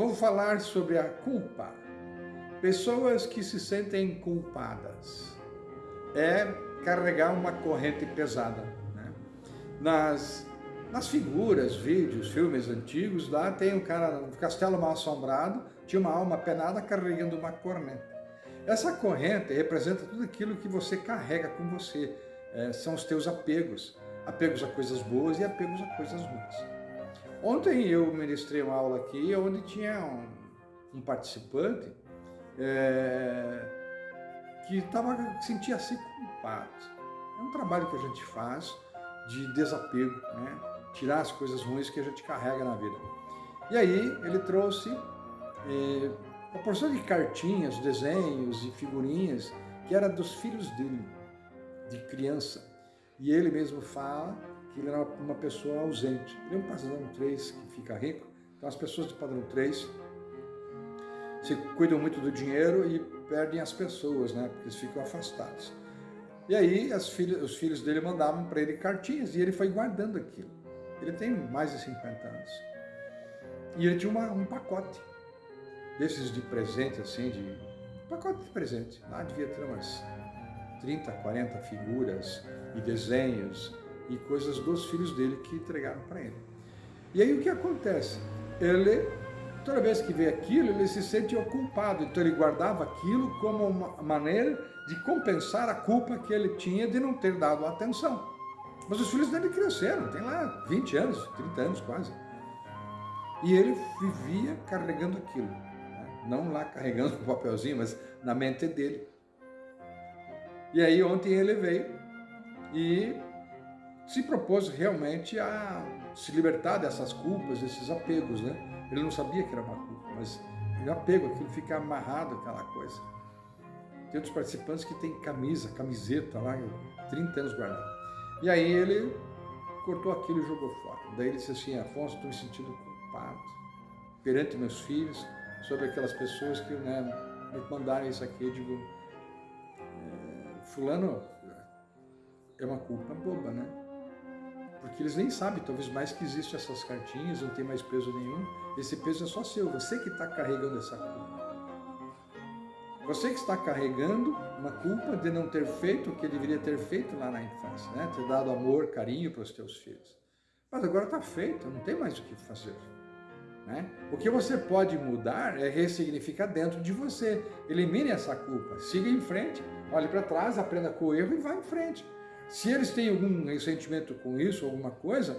vou falar sobre a culpa. Pessoas que se sentem culpadas. É carregar uma corrente pesada. Né? Nas, nas figuras, vídeos, filmes antigos, lá tem um cara no castelo mal assombrado, tinha uma alma penada carregando uma corneta. Essa corrente representa tudo aquilo que você carrega com você, é, são os teus apegos, apegos a coisas boas e apegos a coisas ruins. Ontem eu ministrei uma aula aqui onde tinha um, um participante é, que tava, sentia-se culpado. É um trabalho que a gente faz de desapego, né? tirar as coisas ruins que a gente carrega na vida. E aí ele trouxe é, uma porção de cartinhas, desenhos e figurinhas que era dos filhos dele, de criança. E ele mesmo fala que ele era uma pessoa ausente. Ele é um padrão 3 que fica rico. Então as pessoas do padrão 3 se cuidam muito do dinheiro e perdem as pessoas, né? Porque eles ficam afastados. E aí as filhas, os filhos dele mandavam para ele cartinhas e ele foi guardando aquilo. Ele tem mais de 50 anos. E ele tinha uma, um pacote desses de presente, assim, de pacote de presente. Lá devia ter umas 30, 40 figuras e desenhos e coisas dos filhos dele que entregaram para ele. E aí o que acontece? Ele, toda vez que vê aquilo, ele se sente culpado, então ele guardava aquilo como uma maneira de compensar a culpa que ele tinha de não ter dado atenção. Mas os filhos dele cresceram, tem lá 20 anos, 30 anos quase. E ele vivia carregando aquilo. Né? Não lá carregando o papelzinho, mas na mente dele. E aí ontem ele veio e se propôs realmente a se libertar dessas culpas, desses apegos, né? Ele não sabia que era uma culpa, mas ele apego, aquilo fica amarrado, aquela coisa. Tem outros participantes que têm camisa, camiseta lá, 30 anos guardado. E aí ele cortou aquilo e jogou fora. Daí ele disse assim, Afonso, estou me sentindo culpado perante meus filhos, sobre aquelas pessoas que né, me mandaram isso aqui. Eu digo, fulano é uma culpa boba, né? Porque eles nem sabem, talvez mais que existem essas cartinhas, não tem mais peso nenhum. Esse peso é só seu, você que está carregando essa culpa. Você que está carregando uma culpa de não ter feito o que deveria ter feito lá na infância, né? Ter dado amor, carinho para os teus filhos. Mas agora está feito, não tem mais o que fazer. Né? O que você pode mudar é ressignificar dentro de você. Elimine essa culpa, siga em frente. Olhe para trás, aprenda com o erro e vá em frente. Se eles têm algum ressentimento com isso, alguma coisa,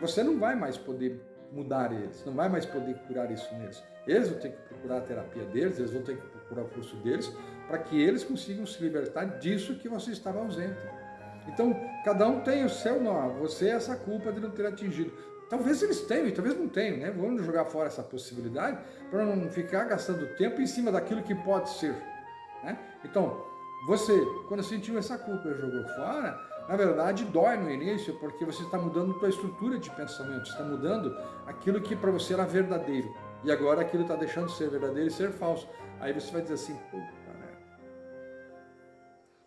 você não vai mais poder mudar eles, não vai mais poder curar isso neles. Eles vão ter que procurar a terapia deles, eles vão ter que procurar o curso deles, para que eles consigam se libertar disso que você estava ausente. Então, cada um tem o seu nó, você é essa culpa de não ter atingido. Talvez eles tenham, talvez não tenham, né? Vamos jogar fora essa possibilidade para não ficar gastando tempo em cima daquilo que pode ser. Né? Então, você, quando sentiu essa culpa e jogou fora, na verdade dói no início, porque você está mudando a sua estrutura de pensamento, está mudando aquilo que para você era verdadeiro. E agora aquilo está deixando de ser verdadeiro e ser falso. Aí você vai dizer assim, puta, né?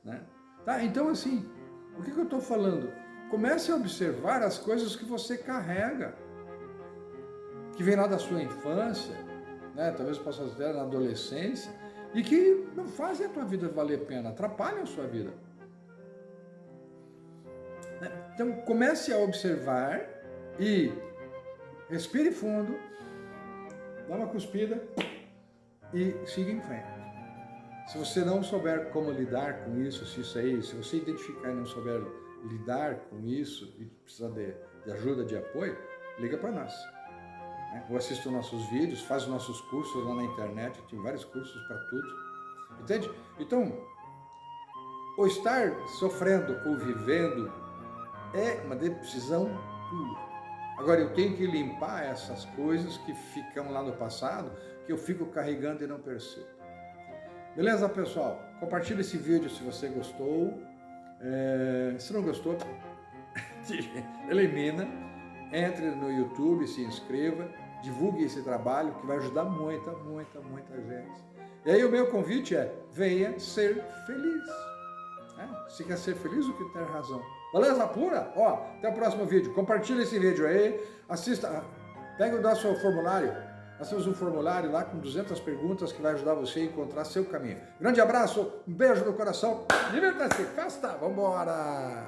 né? Tá, então assim, o que, que eu estou falando? Comece a observar as coisas que você carrega, que vem lá da sua infância, né? talvez possa ver na adolescência, e que não fazem a tua vida valer a pena, atrapalham a sua vida. Então comece a observar e respire fundo, dá uma cuspida e siga em frente. Se você não souber como lidar com isso, se isso aí, se você identificar e não souber lidar com isso e precisar de, de ajuda, de apoio, liga para nós. Né? Ou assista os nossos vídeos, faz os nossos cursos lá na internet, tem vários cursos para tudo. Entende? Então, o estar sofrendo ou vivendo é uma decisão tua. Agora, eu tenho que limpar essas coisas que ficam lá no passado, que eu fico carregando e não percebo. Beleza, pessoal? Compartilhe esse vídeo se você gostou. É, se não gostou, elimina entre no YouTube, se inscreva, divulgue esse trabalho que vai ajudar muita, muita, muita gente. E aí o meu convite é, venha ser feliz. É, se quer ser feliz, o que tem razão. Beleza pura? Ó, até o próximo vídeo. Compartilhe esse vídeo aí, assista, pega o nosso formulário, Nós temos um formulário lá com 200 perguntas que vai ajudar você a encontrar seu caminho. Grande abraço, um beijo no coração, divirta-se, festa, vamos embora!